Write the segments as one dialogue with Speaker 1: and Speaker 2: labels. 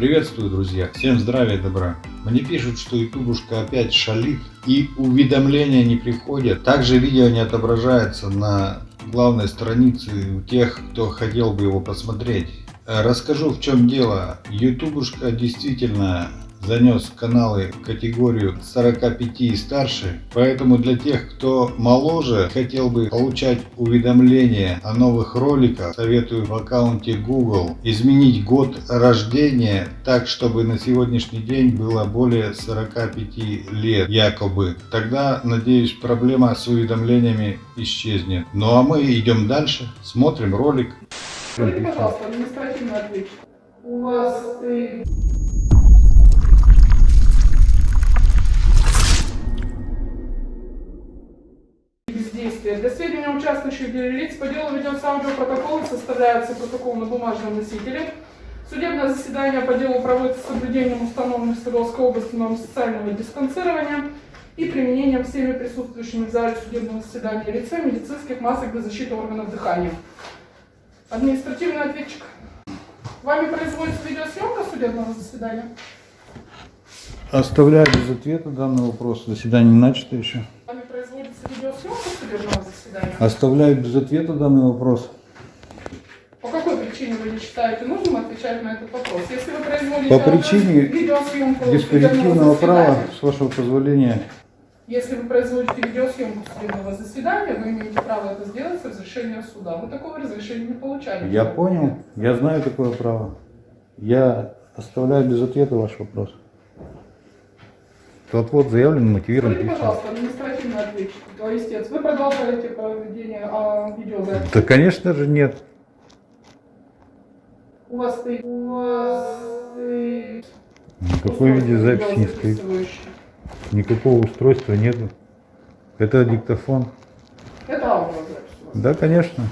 Speaker 1: Приветствую, друзья! Всем здравия и добра! Мне пишут, что ютубушка опять шалит и уведомления не приходят. Также видео не отображается на главной странице у тех, кто хотел бы его посмотреть. Расскажу в чем дело. Ютубушка действительно занес каналы в категорию 45 и старше, поэтому для тех, кто моложе, хотел бы получать уведомления о новых роликах, советую в аккаунте Google изменить год рождения так, чтобы на сегодняшний день было более 45 лет якобы. Тогда, надеюсь, проблема с уведомлениями исчезнет. Ну а мы идем дальше, смотрим ролик.
Speaker 2: Скажите, пожалуйста, административный ответчик. У вас бездействие. Для сведения участвующих лиц по делу ведется аудиопротокол составляется протокол на бумажном носителе. Судебное заседание по делу проводится с соблюдением установленных в Свердловской области норм социального дистанцирования и применением всеми присутствующими в зале судебного заседания лицами медицинских масок для защиты органов дыхания. Административный ответчик. Вами производится видеосъемка судебного заседания?
Speaker 1: Оставляю без ответа данный вопрос. Заседание не начато еще.
Speaker 2: Вами производится видеосъемка судебного заседания?
Speaker 1: Оставляю без ответа данный вопрос.
Speaker 2: По какой причине вы не считаете нужным отвечать на этот вопрос? Если вы производите
Speaker 1: По причине
Speaker 2: видеосъемку
Speaker 1: Диспозитивного права, с вашего позволения,
Speaker 2: если вы производите видеосъемку судебного заседания, вы имеете право это сделать с разрешения суда. Вы такого разрешения не получали.
Speaker 1: я понял, я знаю такое право. Я оставляю без ответа ваш вопрос. Отвод заявлен, мотивирован.
Speaker 2: Скажите, пожалуйста, административный ответчик, то истец, вы продолжаете проведение а, видеозаписи?
Speaker 1: Да, конечно же, нет.
Speaker 2: У вас стоит... У вас стоит...
Speaker 1: Никакой видеозаписи не стоит. Никакого устройства нету. Это диктофон.
Speaker 2: Это аудиозапись.
Speaker 1: Да, конечно.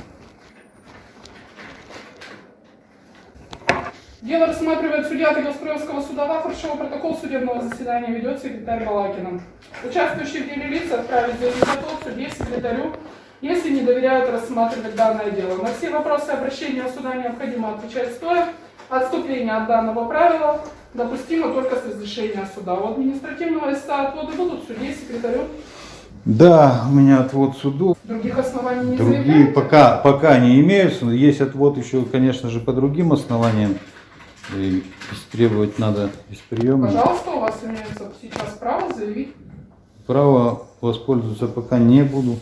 Speaker 2: Дело рассматривает судья Тагилстроевского суда Вафоршева. Протокол судебного заседания ведет секретарь Балакина. Участвующие в деле лица отправить заявление судье секретарю, если не доверяют рассматривать данное дело. На все вопросы обращения суда необходимо отвечать стоя. Отступление от данного правила допустимо только с разрешения суда. У административного листа отводы будут судье секретарю.
Speaker 1: Да, у меня отвод суду.
Speaker 2: Других оснований не
Speaker 1: Другие
Speaker 2: заявляете?
Speaker 1: пока, пока не имеются. Есть отвод еще, конечно же, по другим основаниям. И требовать надо из приема.
Speaker 2: Пожалуйста, у вас имеется сейчас право заявить.
Speaker 1: Право воспользоваться пока не буду.